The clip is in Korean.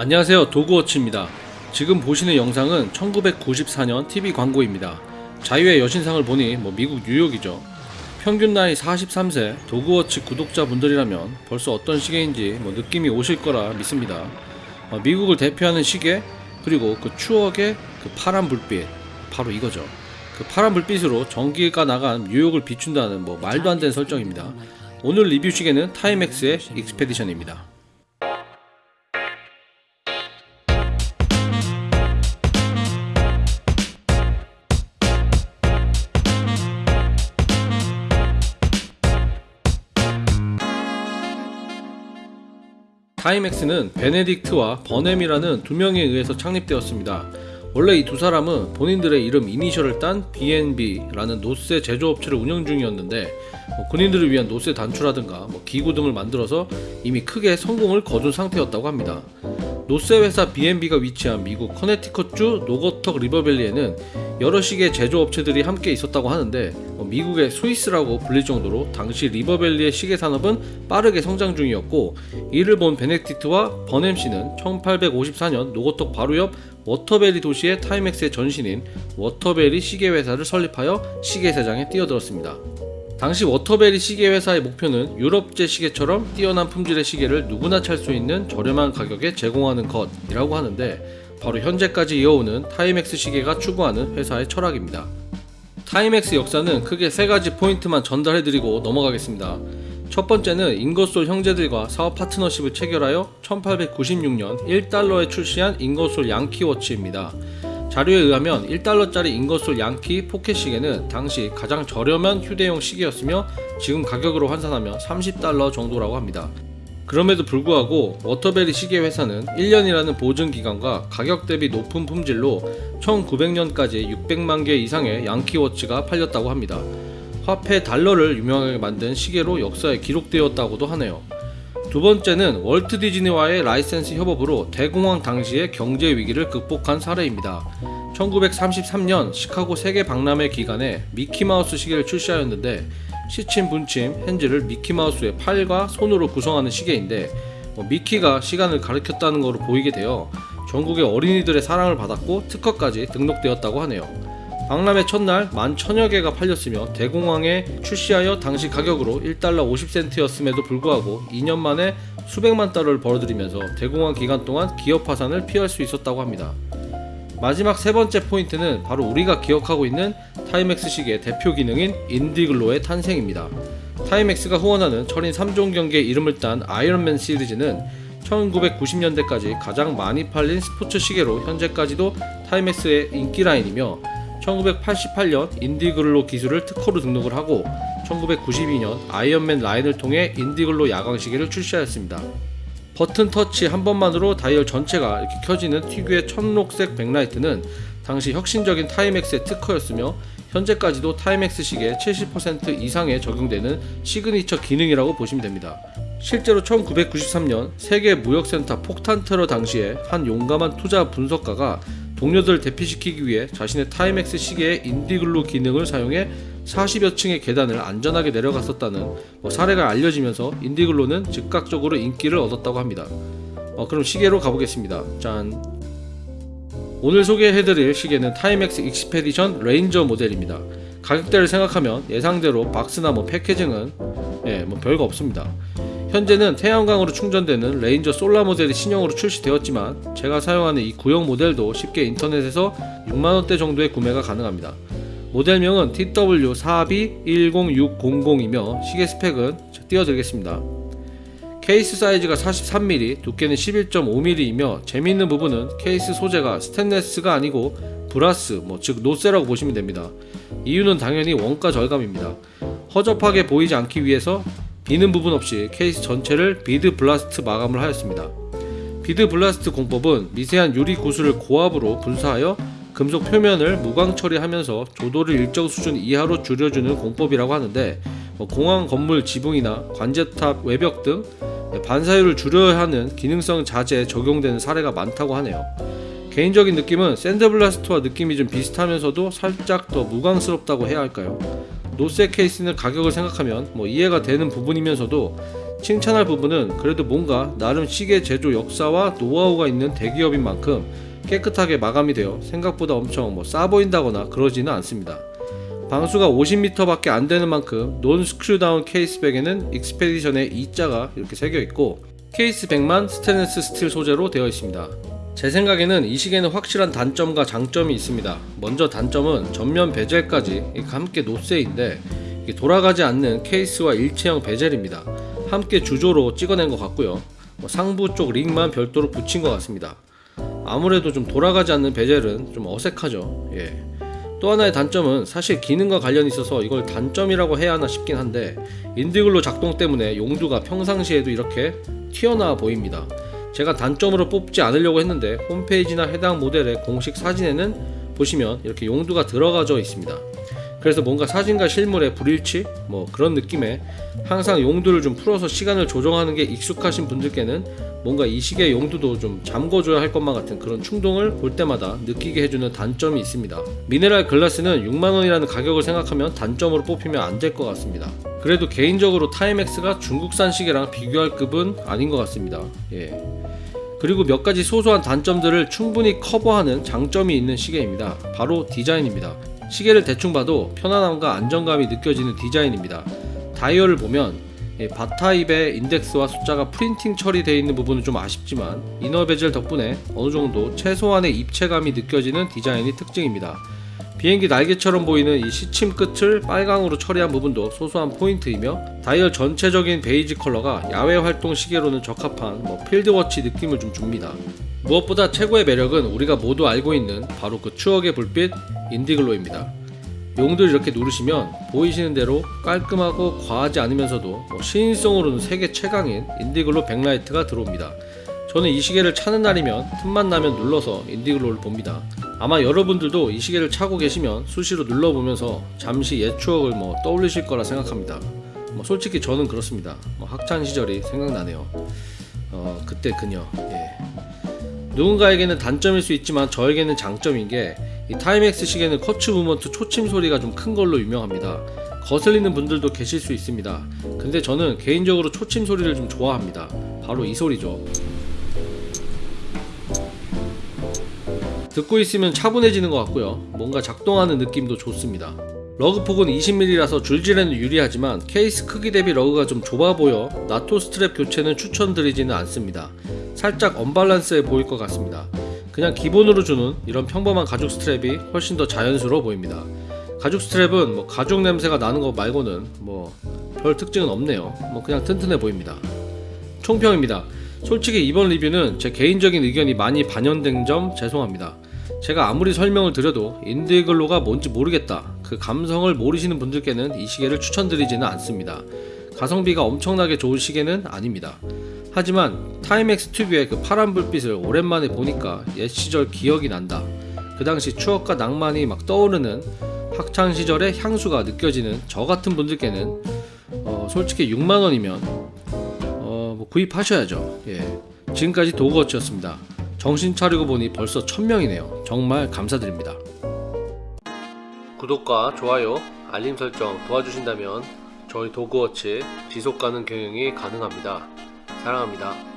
안녕하세요. 도그워치입니다. 지금 보시는 영상은 1994년 TV 광고입니다. 자유의 여신상을 보니 뭐 미국 뉴욕이죠. 평균 나이 43세 도그워치 구독자분들이라면 벌써 어떤 시계인지 뭐 느낌이 오실 거라 믿습니다. 어, 미국을 대표하는 시계 그리고 그 추억의 그 파란 불빛 바로 이거죠. 그 파란 불빛으로 전기가 나간 뉴욕을 비춘다는 뭐 말도 안 되는 설정입니다. 오늘 리뷰 시계는 타이맥스의 익스페디션입니다 타이맥스는 베네딕트와 버넴이라는 두 명에 의해서 창립되었습니다. 원래 이 두 사람은 본인들의 이름 이니셜을 딴 B&B라는 놋쇠 제조업체를 운영 중이었는데 뭐 군인들을 위한 놋쇠 단추라든가 뭐 기구 등을 만들어서 이미 크게 성공을 거둔 상태였다고 합니다. 놋쇠 회사 B&B가 위치한 미국 커네티컷주 노거턱 리버밸리에는 여러 시계 제조업체들이 함께 있었다고 하는데 뭐 미국의 스위스라고 불릴 정도로 당시 리버밸리의 시계 산업은 빠르게 성장 중이었고 이를 본 베네딕트와 버넴 씨는 1854년 노거턱 바로 옆 워터베리 도시에 타이맥스의 전신인 워터베리 시계 회사를 설립하여 시계 시장에 뛰어들었습니다. 당시 워터베리 시계 회사의 목표는 유럽제 시계처럼 뛰어난 품질의 시계를 누구나 찰 수 있는 저렴한 가격에 제공하는 것이라고 하는데 바로 현재까지 이어오는 타이맥스 시계가 추구하는 회사의 철학입니다. 타이맥스 역사는 크게 세 가지 포인트만 전달해드리고 넘어가겠습니다. 첫 번째는 인거솔 형제들과 사업 파트너십을 체결하여 1896년 1달러에 출시한 인거솔 양키워치입니다. 자료에 의하면 1달러짜리 인거솔 양키 포켓 시계는 당시 가장 저렴한 휴대용 시계였으며 지금 가격으로 환산하면 30달러 정도라고 합니다. 그럼에도 불구하고 워터베리 시계 회사는 1년이라는 보증 기간과 가격 대비 높은 품질로 1900년까지 600만 개 이상의 양키워치가 팔렸다고 합니다. 화폐 달러를 유명하게 만든 시계로 역사에 기록되었다고도 하네요. 두 번째는 월트 디즈니와의 라이센스 협업으로 대공황 당시의 경제 위기를 극복한 사례입니다. 1933년 시카고 세계 박람회 기간에 미키마우스 시계를 출시하였는데 시침 분침 핸즈를 미키마우스의 팔과 손으로 구성하는 시계인데 뭐 미키가 시간을 가르쳤다는 것으로 보이게 되어 전국의 어린이들의 사랑을 받았고 특허까지 등록되었다고 하네요. 박람회 첫날 만 천여 개가 팔렸으며 대공황에 출시하여 당시 가격으로 1달러 50센트였음에도 불구하고 2년 만에 수백만 달러를 벌어들이면서 대공황 기간 동안 기업 파산을 피할 수 있었다고 합니다. 마지막 세 번째 포인트는 바로 우리가 기억하고 있는 타이맥스 시계 대표 기능인 인디글로의 탄생입니다. 타이맥스가 후원하는 철인 3종 경기의 이름을 딴 아이언맨 시리즈는 1990년대까지 가장 많이 팔린 스포츠 시계로 현재까지도 타이맥스의 인기 라인이며 1988년 인디글로 기술을 특허로 등록을 하고 1992년 아이언맨 라인을 통해 인디글로 야광 시계를 출시하였습니다. 버튼 터치 한 번만으로 다이얼 전체가 이렇게 켜지는 특유의 청록색 backlight는 당시 혁신적인 타이맥스의 특허였으며 현재까지도 타이맥스 시계 70% 이상에 적용되는 시그니처 기능이라고 보시면 됩니다. 실제로 1993년 세계 무역센터 폭탄 테러 당시에 한 용감한 투자 분석가가 동료들을 대피시키기 위해 자신의 타이맥스 시계의 인디글로 기능을 사용해 40여 층의 계단을 안전하게 내려갔었다는 뭐 사례가 알려지면서 인디글로는 즉각적으로 인기를 얻었다고 합니다. 어, 그럼 시계로 가보겠습니다. 짠. 오늘 소개해드릴 시계는 타이맥스 익스페디션 레인저 모델입니다. 가격대를 생각하면 예상대로 박스나 뭐 패키징은 예, 뭐 별거 없습니다. 현재는 태양광으로 충전되는 레인저 솔라 모델이 신형으로 출시되었지만 제가 사용하는 이 구형 모델도 쉽게 인터넷에서 6만원대 정도에 구매가 가능합니다. 모델명은 TW421060이며 시계 스펙은 띄워드리겠습니다. 케이스 사이즈가 43mm, 두께는 11.5mm이며 재미있는 부분은 케이스 소재가 스테인레스가 아니고 brass, 뭐 즉 놋쇠라고 보시면 됩니다. 이유는 당연히 원가 절감입니다. 허접하게 보이지 않기 위해서 비는 부분 없이 케이스 전체를 bead blast 마감을 하였습니다. bead blast 공법은 미세한 유리 구슬을 고압으로 분사하여 금속 표면을 무광 처리하면서 조도를 일정 수준 이하로 줄여주는 공법이라고 하는데 뭐 공항 건물 지붕이나 관제탑 외벽 등 반사율을 줄여야 하는 기능성 자재에 적용되는 사례가 많다고 하네요. 개인적인 느낌은 샌드블라스트와 느낌이 좀 비슷하면서도 살짝 더 무광스럽다고 해야 할까요? 노쇠 케이스는 가격을 생각하면 뭐 이해가 되는 부분이면서도 칭찬할 부분은 그래도 뭔가 나름 시계 제조 역사와 노하우가 있는 대기업인 만큼 깨끗하게 마감이 되어 생각보다 엄청 뭐 싸 보인다거나 그러지는 않습니다. 방수가 50m밖에 안 되는 만큼 non screw-down case back에는 Expedition의 E자가 이렇게 새겨 있고 case back만 스테인리스 스틸 소재로 되어 있습니다. 제 생각에는 이 시계는 확실한 단점과 장점이 있습니다. 먼저 단점은 전면 bezel까지 함께 놋쇠인데 이게 돌아가지 않는 케이스와 일체형 bezel입니다. 함께 주조로 찍어낸 것 같고요. 뭐 상부 쪽 링만 별도로 붙인 것 같습니다. 아무래도 좀 돌아가지 않는 베젤은 좀 어색하죠. 예. 또 하나의 단점은 사실 기능과 관련이 있어서 이걸 단점이라고 해야 하나 싶긴 한데 인디글로 작동 때문에 용두가 평상시에도 이렇게 튀어나와 보입니다. 제가 단점으로 뽑지 않으려고 했는데 홈페이지나 해당 모델의 공식 사진에는 보시면 이렇게 용두가 들어가져 있습니다. 그래서 뭔가 사진과 실물의 불일치 뭐 그런 느낌에 항상 용두를 좀 풀어서 시간을 조정하는 게 익숙하신 분들께는 뭔가 이 시계 용두도 좀 잠궈줘야 할 것만 같은 그런 충동을 볼 때마다 느끼게 해주는 단점이 있습니다. mineral glass는 6만원이라는 가격을 생각하면 단점으로 뽑히면 안 될 것 같습니다. 그래도 개인적으로 Timex가 중국산 시계랑 비교할 급은 아닌 것 같습니다. 예. 그리고 몇 가지 소소한 단점들을 충분히 커버하는 장점이 있는 시계입니다. 바로 디자인입니다. 시계를 대충 봐도 편안함과 안정감이 느껴지는 디자인입니다. 다이얼을 보면 예, bar type의 인덱스와 숫자가 프린팅 처리되어 있는 부분은 좀 아쉽지만 inner bezel 덕분에 어느 정도 최소한의 입체감이 느껴지는 디자인이 특징입니다. 비행기 날개처럼 보이는 이 시침 끝을 빨강으로 처리한 부분도 소소한 포인트이며 다이얼 전체적인 베이지 컬러가 야외 활동 시계로는 적합한 뭐 field watch 느낌을 좀 줍니다. 무엇보다 최고의 매력은 우리가 모두 알고 있는 바로 그 추억의 불빛 Indiglo입니다. 용두를 이렇게 누르시면 보이시는 대로 깔끔하고 과하지 않으면서도 뭐 시인성으로는 세계 최강인 Indiglo 백라이트가 들어옵니다. 저는 이 시계를 차는 날이면 틈만 나면 눌러서 Indiglo를 봅니다. 아마 여러분들도 이 시계를 차고 계시면 수시로 눌러보면서 잠시 옛 추억을 뭐 떠올리실 거라 생각합니다. 뭐 솔직히 저는 그렇습니다. 뭐 학창 시절이 생각나네요. 어 그때 그녀. 예. 누군가에게는 단점일 수 있지만 저에게는 장점인 게 이 Timex 시계는 quartz movement 초침 소리가 좀 큰 걸로 유명합니다. 거슬리는 분들도 계실 수 있습니다. 근데 저는 개인적으로 초침 소리를 좀 좋아합니다. 바로 이 소리죠. 듣고 있으면 차분해지는 것 같고요. 뭔가 작동하는 느낌도 좋습니다. lug 폭은 20mm라서 줄질에는 유리하지만 케이스 크기 대비 lug가 좀 좁아 보여 NATO strap 교체는 추천드리지는 않습니다. 살짝 언밸런스해 보일 것 같습니다. 그냥 기본으로 주는 이런 평범한 가죽 스트랩이 훨씬 더 자연스러워 보입니다. 가죽 스트랩은 뭐 가죽 냄새가 나는 거 말고는 뭐 별 특징은 없네요. 뭐 그냥 튼튼해 보입니다. 총평입니다. 솔직히 이번 리뷰는 제 개인적인 의견이 많이 반영된 점 죄송합니다. 제가 아무리 설명을 드려도 인디글로가 뭔지 모르겠다. 그 감성을 모르시는 분들께는 이 시계를 추천드리지는 않습니다. 가성비가 엄청나게 좋은 시계는 아닙니다. 하지만 Timex 튜브의 그 파란 불빛을 오랜만에 보니까 옛 시절 기억이 난다. 그 당시 추억과 낭만이 막 떠오르는 학창 시절의 향수가 느껴지는 저 같은 분들께는 어, 솔직히 6만 원이면 어, 뭐 구입하셔야죠. 예. 지금까지 도그워치였습니다. 정신 차리고 보니 벌써 1000명이네요. 정말 감사드립니다. 구독과 좋아요, 알림 설정 도와주신다면 저희 도그워치 지속 가능 경영이 가능합니다. 사랑합니다.